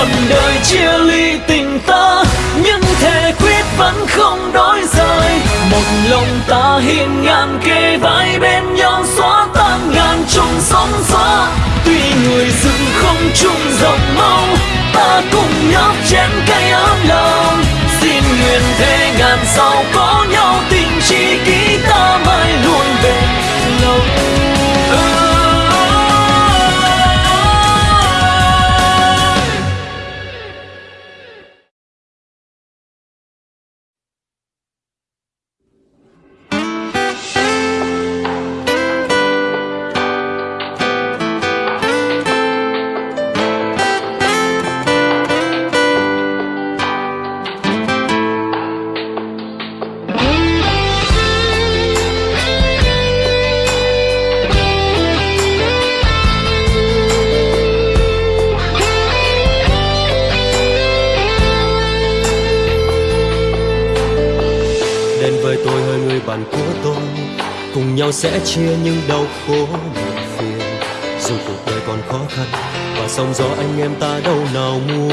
còn đời chia ly tình ta, nhưng thề quyết vẫn không đổi rời. Một lòng ta hiên ngang kề vai bên nhau, xóa tan ngàn trùng sóng gió. Tuy người rừng không chung dòng máu ta cùng nhóc chén cây ấm lòng xin nguyện thế ngàn sau có với tôi hơi người bạn của tôi. Cùng nhau sẽ chia những đau khổ muộn phiền. Dù cuộc đời còn khó khăn và sóng gió anh em ta đâu nào muốn.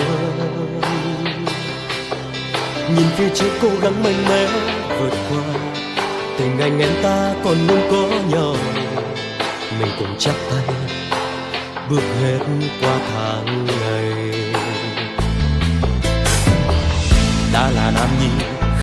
Nhìn phía trước cố gắng mạnh mẽ vượt qua. Tình anh em ta còn luôn có nhau. Mình cùng chắp tay bước hết qua tháng ngày. Ta là nam nhi